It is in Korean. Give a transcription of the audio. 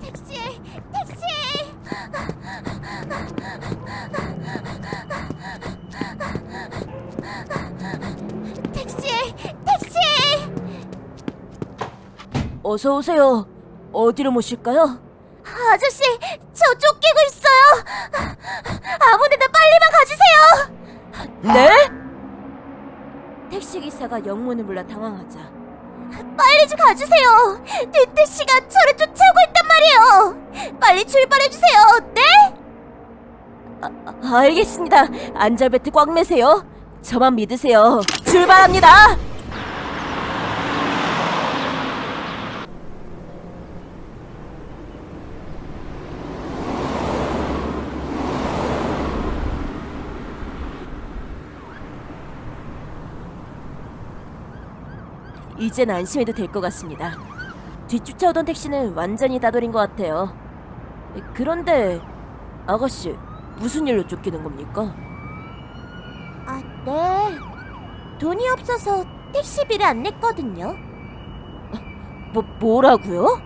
택시! 택시! 택시! 택시! 어서 오세요. 어디로 모실까요? 아저씨, 저 쫓기고 있어요. 아무데나 빨리만 가주세요. 네? 택시 기사가 영문을 몰라 당황하자 빨리 좀 가주세요. 듀트 씨가 저를 쫓아오고 말이에요. 빨리 출발해 주세요. 네? 아, 알겠습니다. 안전벨트 꽉 매세요. 저만 믿으세요. 출발합니다. 이젠 안심해도 될 것 같습니다. 뒤쫓아오던 택시는 완전히 따돌인 것 같아요. 그런데 아가씨 무슨 일로 쫓기는 겁니까? 아, 네. 돈이 없어서 택시비를 안 냈거든요. 뭐 뭐라고요?